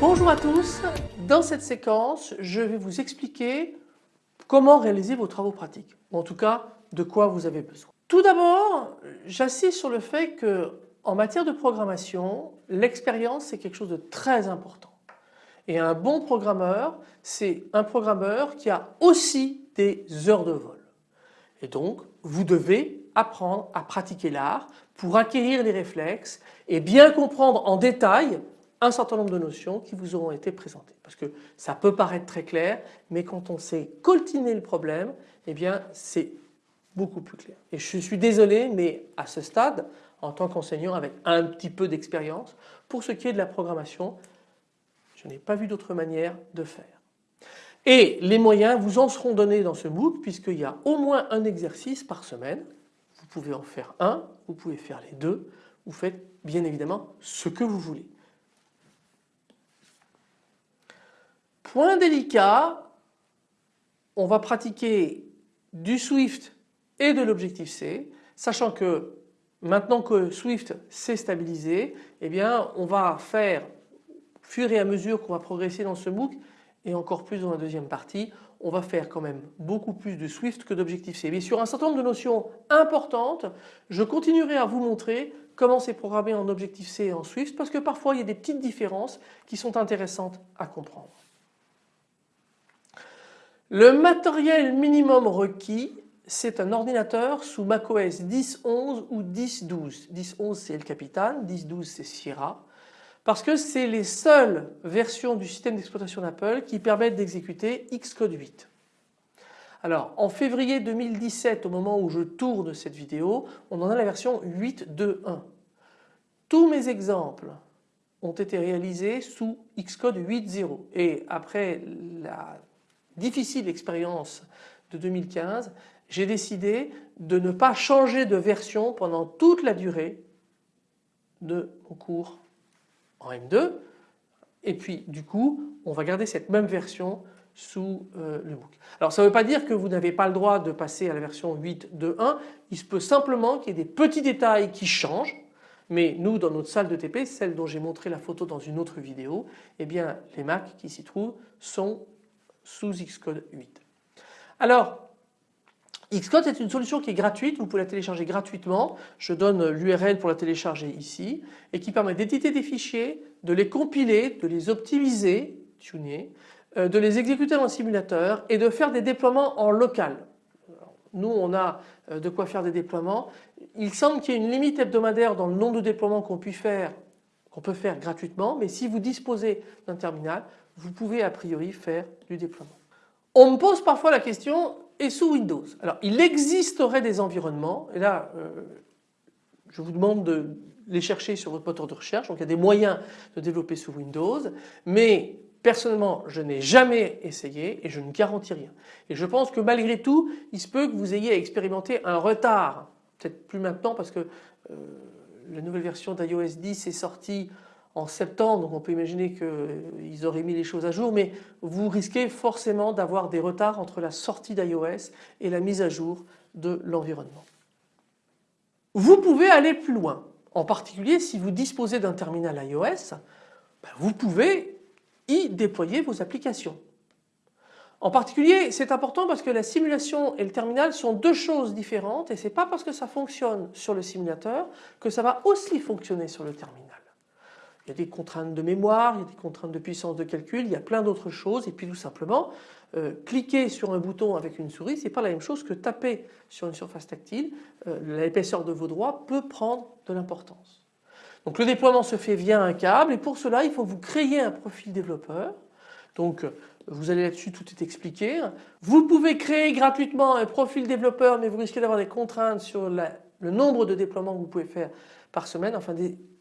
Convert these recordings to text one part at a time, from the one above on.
Bonjour à tous, dans cette séquence je vais vous expliquer comment réaliser vos travaux pratiques ou en tout cas de quoi vous avez besoin. Tout d'abord j'insiste sur le fait que en matière de programmation l'expérience c'est quelque chose de très important et un bon programmeur c'est un programmeur qui a aussi des heures de vol et donc vous devez apprendre à pratiquer l'art pour acquérir les réflexes et bien comprendre en détail un certain nombre de notions qui vous auront été présentées. Parce que ça peut paraître très clair, mais quand on sait coltiner le problème, eh bien c'est beaucoup plus clair. Et je suis désolé, mais à ce stade, en tant qu'enseignant avec un petit peu d'expérience, pour ce qui est de la programmation, je n'ai pas vu d'autre manière de faire. Et les moyens vous en seront donnés dans ce MOOC puisqu'il y a au moins un exercice par semaine. Vous pouvez en faire un, vous pouvez faire les deux. Vous faites bien évidemment ce que vous voulez. Point délicat, on va pratiquer du Swift et de l'objectif C, sachant que maintenant que Swift s'est stabilisé, eh bien on va faire, fur et à mesure qu'on va progresser dans ce MOOC, et encore plus dans la deuxième partie, on va faire quand même beaucoup plus de Swift que d'objectif C. Mais sur un certain nombre de notions importantes, je continuerai à vous montrer comment c'est programmé en objectif C et en Swift parce que parfois il y a des petites différences qui sont intéressantes à comprendre. Le matériel minimum requis, c'est un ordinateur sous macOS 10.11 ou 10.12. 10.11 c'est le Capitan, 10.12 c'est Sierra parce que c'est les seules versions du système d'exploitation d'Apple qui permettent d'exécuter Xcode 8. Alors en février 2017 au moment où je tourne cette vidéo on en a la version 8.2.1. Tous mes exemples ont été réalisés sous Xcode 8.0 et après la difficile expérience de 2015, j'ai décidé de ne pas changer de version pendant toute la durée de mon cours en M2 et puis du coup on va garder cette même version sous euh, le MOOC. Alors ça ne veut pas dire que vous n'avez pas le droit de passer à la version 8.2.1, il se peut simplement qu'il y ait des petits détails qui changent mais nous dans notre salle de TP, celle dont j'ai montré la photo dans une autre vidéo, eh bien les Macs qui s'y trouvent sont sous Xcode 8. Alors Xcode est une solution qui est gratuite, vous pouvez la télécharger gratuitement, je donne l'URL pour la télécharger ici et qui permet d'éditer des fichiers, de les compiler, de les optimiser, tuner, euh, de les exécuter dans le simulateur et de faire des déploiements en local. Nous on a euh, de quoi faire des déploiements. Il semble qu'il y ait une limite hebdomadaire dans le nombre de déploiements qu'on peut faire qu'on peut faire gratuitement mais si vous disposez d'un terminal vous pouvez a priori faire du déploiement. On me pose parfois la question et sous Windows Alors il existerait des environnements et là euh, je vous demande de les chercher sur votre moteur de recherche donc il y a des moyens de développer sous Windows mais personnellement je n'ai jamais essayé et je ne garantis rien. Et je pense que malgré tout il se peut que vous ayez à expérimenter un retard peut-être plus maintenant parce que euh, la nouvelle version d'iOS 10 est sortie en septembre, on peut imaginer qu'ils auraient mis les choses à jour, mais vous risquez forcément d'avoir des retards entre la sortie d'iOS et la mise à jour de l'environnement. Vous pouvez aller plus loin, en particulier si vous disposez d'un terminal iOS, ben vous pouvez y déployer vos applications. En particulier, c'est important parce que la simulation et le terminal sont deux choses différentes et ce n'est pas parce que ça fonctionne sur le simulateur que ça va aussi fonctionner sur le terminal. Il y a des contraintes de mémoire, il y a des contraintes de puissance de calcul, il y a plein d'autres choses et puis tout simplement euh, cliquer sur un bouton avec une souris c'est pas la même chose que taper sur une surface tactile. Euh, l'épaisseur de vos doigts peut prendre de l'importance. Donc le déploiement se fait via un câble et pour cela il faut vous créer un profil développeur. Donc vous allez là-dessus, tout est expliqué. Vous pouvez créer gratuitement un profil développeur mais vous risquez d'avoir des contraintes sur le nombre de déploiements que vous pouvez faire par semaine, enfin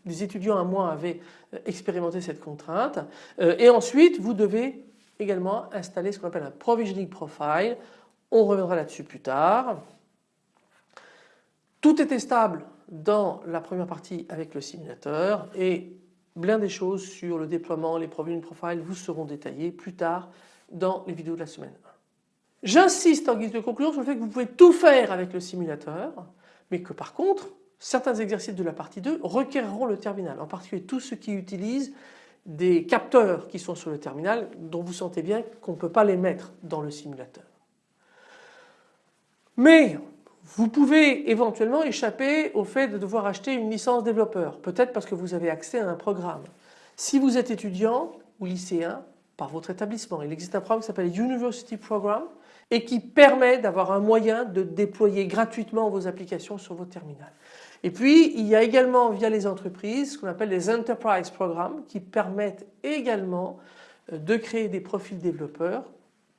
des étudiants à moi avaient euh, expérimenté cette contrainte. Euh, et ensuite, vous devez également installer ce qu'on appelle un provisioning profile. On reviendra là-dessus plus tard. Tout était stable dans la première partie avec le simulateur et plein des choses sur le déploiement, les profils profile vous seront détaillées plus tard dans les vidéos de la semaine 1. J'insiste en guise de conclusion sur le fait que vous pouvez tout faire avec le simulateur mais que par contre certains exercices de la partie 2 requerront le terminal, en particulier tous ceux qui utilisent des capteurs qui sont sur le terminal dont vous sentez bien qu'on ne peut pas les mettre dans le simulateur. Mais vous pouvez éventuellement échapper au fait de devoir acheter une licence développeur, peut-être parce que vous avez accès à un programme. Si vous êtes étudiant ou lycéen par votre établissement, il existe un programme qui s'appelle University Program et qui permet d'avoir un moyen de déployer gratuitement vos applications sur vos terminals. Et puis il y a également via les entreprises ce qu'on appelle les Enterprise Programs qui permettent également euh, de créer des profils développeurs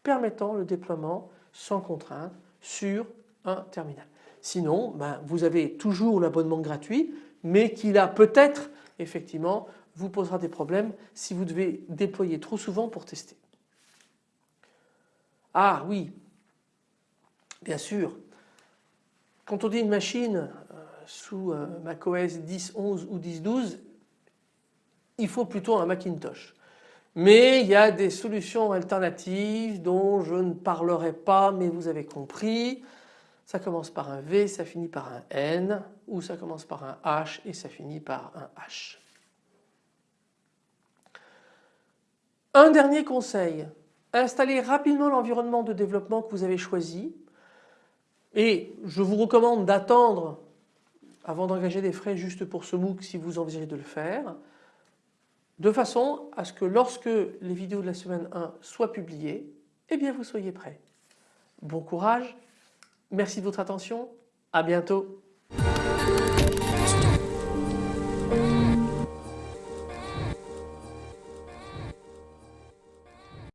permettant le déploiement sans contrainte sur un terminal. Sinon ben, vous avez toujours l'abonnement gratuit mais qui là peut-être effectivement vous posera des problèmes si vous devez déployer trop souvent pour tester. Ah oui, bien sûr, quand on dit une machine sous euh, macOS 10.11 ou 10.12, il faut plutôt un Macintosh. Mais il y a des solutions alternatives dont je ne parlerai pas mais vous avez compris. Ça commence par un V, ça finit par un N ou ça commence par un H et ça finit par un H. Un dernier conseil, installez rapidement l'environnement de développement que vous avez choisi et je vous recommande d'attendre avant d'engager des frais juste pour ce MOOC si vous envisagez de le faire de façon à ce que lorsque les vidéos de la semaine 1 soient publiées, eh bien vous soyez prêts. Bon courage, merci de votre attention, à bientôt.